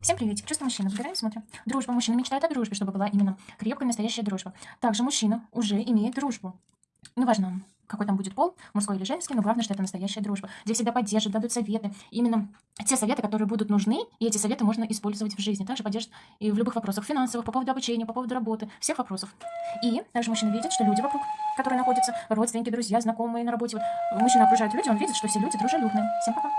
Всем приветик, чувство мужчины. Выбираем, смотрим. Дружба. Мужчина мечтает о дружбе, чтобы была именно крепкая, настоящая дружба. Также мужчина уже имеет дружбу. Ну, Неважно, какой там будет пол, мужской или женский, но главное, что это настоящая дружба, где всегда поддержат, дадут советы. Именно те советы, которые будут нужны, и эти советы можно использовать в жизни. Также поддержат и в любых вопросах финансовых, по поводу обучения, по поводу работы, всех вопросов. И также мужчина видит, что люди вокруг, которые находятся, родственники, друзья, знакомые на работе, вот, мужчина окружает люди, он видит, что все люди дружелюбные. Всем пока.